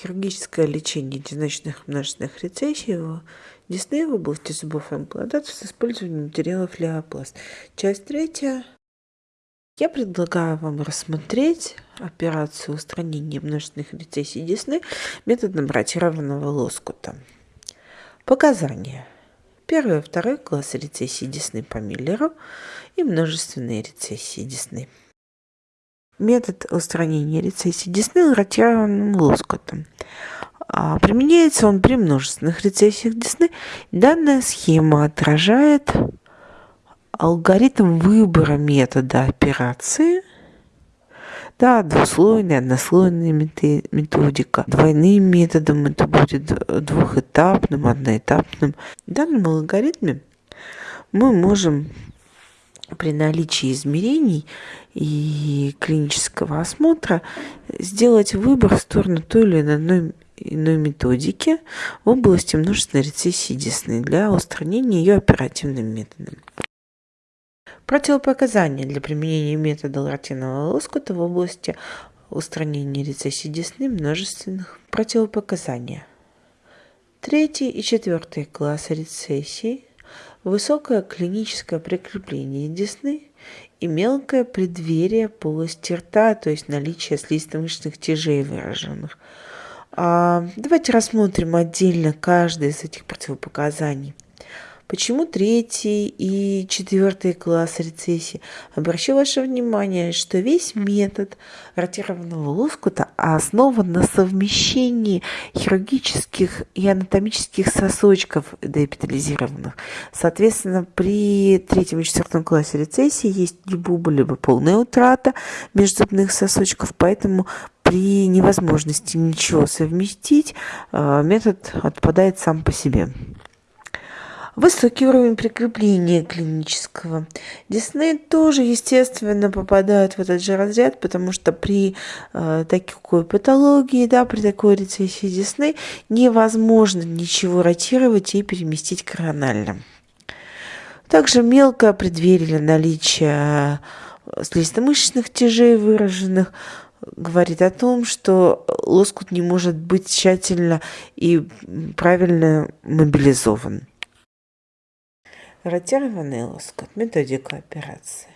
Хирургическое лечение единочных множественных рецессий в десны в области зубов и имплантатов с использованием материалов леопласт. Часть третья. Я предлагаю вам рассмотреть операцию устранения множественных рецессий десны методом ротированного лоскута. Показания. Первый и второй класс рецессии десны по Миллеру и множественные рецессии десны. Метод устранения рецессии десны ротированным лоскутом. А применяется он при множественных рецессиях десны. Данная схема отражает алгоритм выбора метода операции. Да, двуслойная, однослойная методика. Двойным методом это будет двухэтапным, одноэтапным. В данном алгоритме мы можем при наличии измерений и клинического осмотра сделать выбор в сторону той или иной, иной методики в области множественной рецессии десны для устранения ее оперативным методом. Противопоказания для применения метода латинового лоскута в области устранения рецессии десны множественных противопоказания. Третий и четвертый классы рецессии высокое клиническое прикрепление десны и мелкое преддверие полости рта, то есть наличие слизистомышечных тяжей выраженных. А, давайте рассмотрим отдельно каждый из этих противопоказаний – Почему третий и четвертый класс рецессии? Обращу ваше внимание, что весь метод ротированного лоскута основан на совмещении хирургических и анатомических сосочков деэпитализированных. Соответственно, при третьем и четвертом классе рецессии есть либо либо полная утрата межзубных сосочков, поэтому при невозможности ничего совместить э, метод отпадает сам по себе. Высокий уровень прикрепления клинического. Десны тоже, естественно, попадают в этот же разряд, потому что при э, такой патологии, да, при такой рецессии десны невозможно ничего ротировать и переместить коронально. Также мелкое преддверие наличия э, слизисто-мышечных тяжей выраженных говорит о том, что лоскут не может быть тщательно и правильно мобилизован. Ротированный лоскут. Методика операции.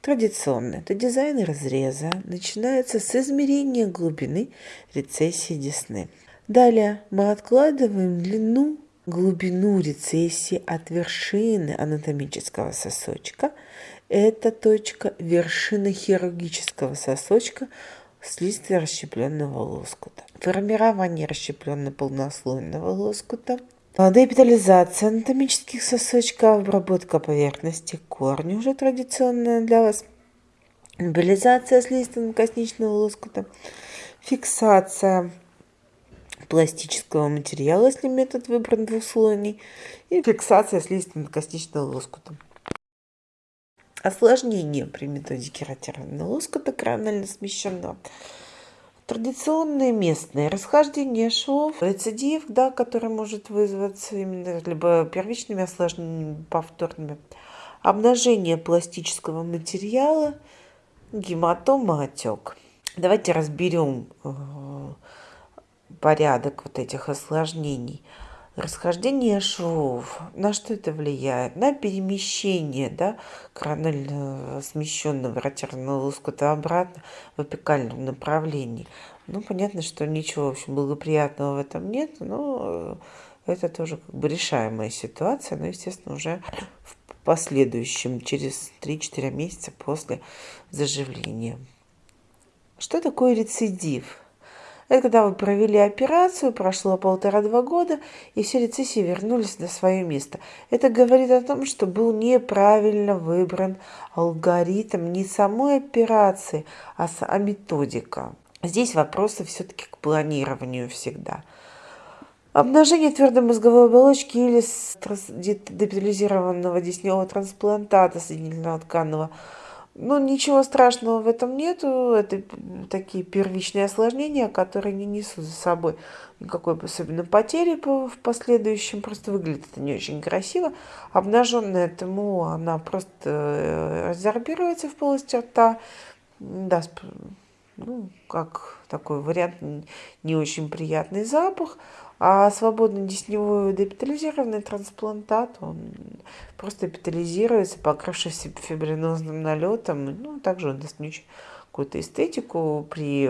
Традиционно это дизайн разреза начинается с измерения глубины рецессии десны. Далее мы откладываем длину, глубину рецессии от вершины анатомического сосочка. Это точка вершины хирургического сосочка слизистой расщепленного лоскута. Формирование расщепленно-полнослойного лоскута – Депитализация анатомических сосочков, обработка поверхности корня уже традиционная для вас. Мобилизация слизистого-косничного лоскута, фиксация пластического материала, если метод выбран двухслойный, и фиксация слизистого-косничного лоскута. Осложнение при методике ротированного лоскута коронально смещенного – Традиционные местные расхождения швов, рецидив, да, который может вызваться именно либо первичными осложнениями, повторными, обнажение пластического материала, гематома, отек. Давайте разберем э, порядок вот этих осложнений. Расхождение швов. На что это влияет? На перемещение да, коронально смещенного ротированного лоскута обратно в апикальном направлении. Ну, понятно, что ничего, в общем, благоприятного в этом нет, но это тоже как бы решаемая ситуация, но, естественно, уже в последующем, через 3-4 месяца после заживления. Что такое рецидив? Это когда вы провели операцию, прошло полтора-два года, и все рецессии вернулись на свое место. Это говорит о том, что был неправильно выбран алгоритм не самой операции, а, а методика. Здесь вопросы все-таки к планированию всегда. Обнажение твердой мозговой оболочки или депитализированного десневого трансплантата соединительного тканного – ну, ничего страшного в этом нету. Это такие первичные осложнения, которые не несут за собой никакой особенно потери в последующем. Просто выглядит это не очень красиво. Обнаженная ТМО, она просто э, разорбируется в полости рта, даст ну, как такой вариант, не очень приятный запах. А свободный десневой депитализированный трансплантат, он просто эпитализируется, покрывшись фибринозным налетом. Ну, также он даст какую-то эстетику при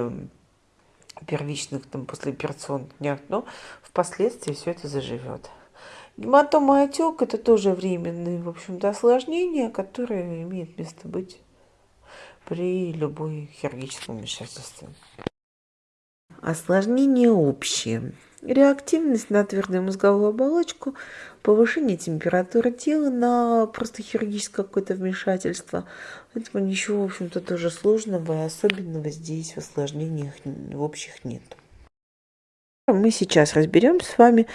первичных там послеоперационных днях, но впоследствии все это заживет. Гематома отек – это тоже временные, в общем-то, осложнения, которые имеют место быть при любой хирургическом вмешательстве. Осложнения общие. Реактивность на твердую мозговую оболочку, повышение температуры тела на просто хирургическое какое-то вмешательство. Поэтому ничего, в общем-то, тоже сложного и особенного здесь в осложнениях в общих нет. Мы сейчас разберем с вами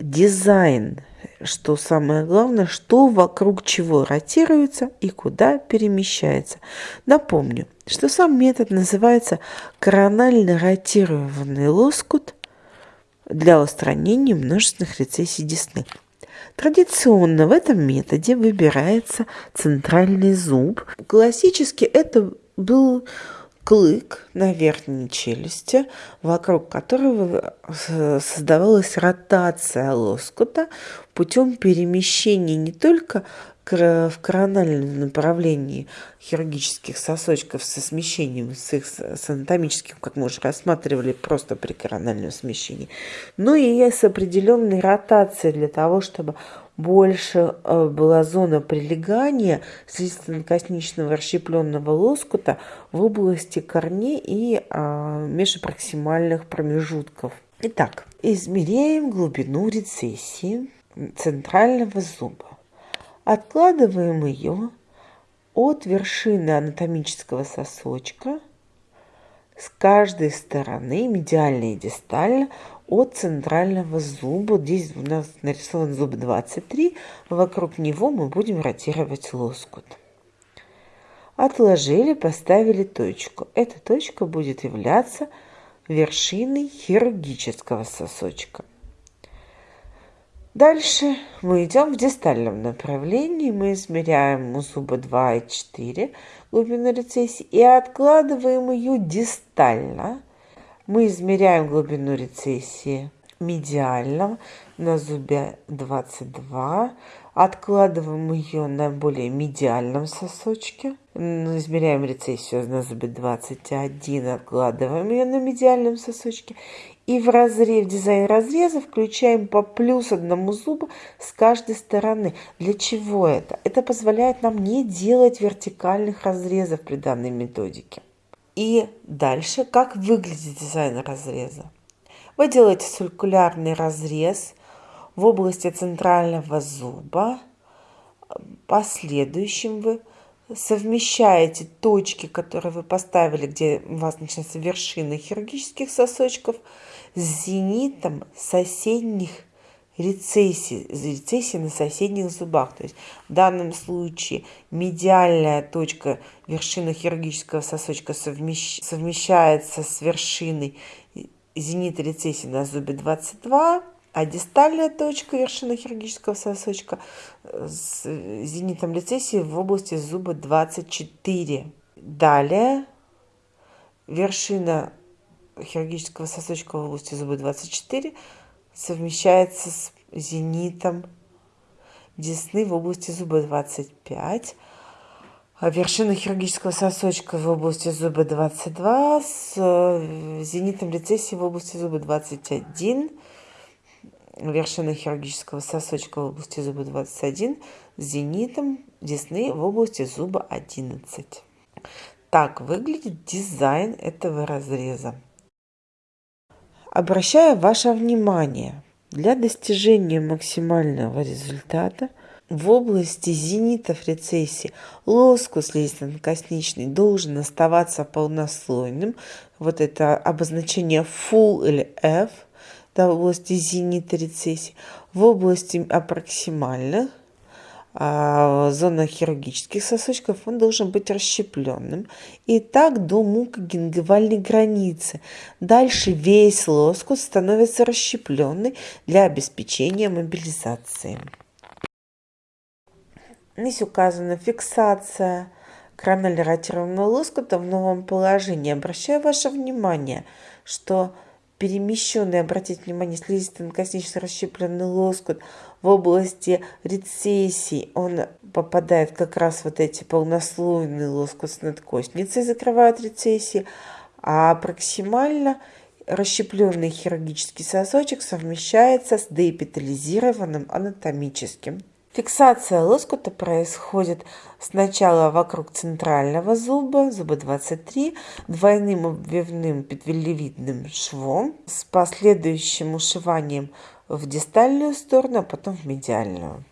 дизайн, что самое главное, что вокруг чего ротируется и куда перемещается. Напомню, что сам метод называется коронально ротированный лоскут для устранения множественных рецессий десны. Традиционно в этом методе выбирается центральный зуб. Классически это был клык на верхней челюсти, вокруг которого создавалась ротация лоскута путем перемещения не только в корональном направлении хирургических сосочков со смещением, с их с анатомическим, как мы уже рассматривали, просто при корональном смещении, но и с определенной ротацией для того, чтобы больше э, была зона прилегания слизистно-косничного расщепленного лоскута в области корней и а, межпроксимальных промежутков. Итак, измеряем глубину рецессии центрального зуба. Откладываем ее от вершины анатомического сосочка с каждой стороны, медиально и дистально, от центрального зуба. Здесь у нас нарисован зуб 23. Вокруг него мы будем ротировать лоскут. Отложили, поставили точку. Эта точка будет являться вершиной хирургического сосочка. Дальше мы идем в дистальном направлении. Мы измеряем у зуба 2 и 4 глубину рецессии и откладываем ее дистально мы измеряем глубину рецессии медиально на зубе 22, откладываем ее на более медиальном сосочке, измеряем рецессию на зубе 21, откладываем ее на медиальном сосочке и в, разрез, в дизайн разреза включаем по плюс одному зубу с каждой стороны. Для чего это? Это позволяет нам не делать вертикальных разрезов при данной методике. И дальше, как выглядит дизайн разреза. Вы делаете циркулярный разрез в области центрального зуба. Последующим вы совмещаете точки, которые вы поставили, где у вас начинается вершина хирургических сосочков, с зенитом соседних рецессии, рецессии на соседних зубах. То есть в данном случае медиальная точка вершины хирургического сосочка совмещ, совмещается с вершиной зенита рецессии на зубе 22, а дистальная точка вершины хирургического сосочка с зенитом рецессии в области зуба 24. Далее вершина хирургического сосочка в области зуба 24 совмещается с зенитом десны в области зуба 25, а вершина хирургического сосочка в области зуба 22 с э, зенитом рецессии в области зуба 21, вершина хирургического сосочка в области зуба 21 с зенитом десны в области зуба 11. Так выглядит дизайн этого разреза. Обращаю ваше внимание, для достижения максимального результата в области зенитов рецессии лоскус слизистно-косничный должен оставаться полнослойным. Вот это обозначение full или F в области зенита рецессии. В области аппроксимальных а, зона хирургических сосочков, он должен быть расщепленным. И так до мукогингивальной границы. Дальше весь лоскут становится расщепленный для обеспечения мобилизации. Здесь указана фиксация кранулиротированного лоскута в новом положении. Обращаю ваше внимание, что перемещенный, обратите внимание, слизисто-коснично расщепленный лоскут в области рецессий, он попадает как раз вот эти полнослойные лоскут с надкостницей, закрывают рецессии, а проксимально расщепленный хирургический сосочек совмещается с деэпитализированным анатомическим. Фиксация лоскута происходит сначала вокруг центрального зуба, зуба 23, двойным обвивным петвелевидным швом с последующим ушиванием в дистальную сторону, а потом в медиальную.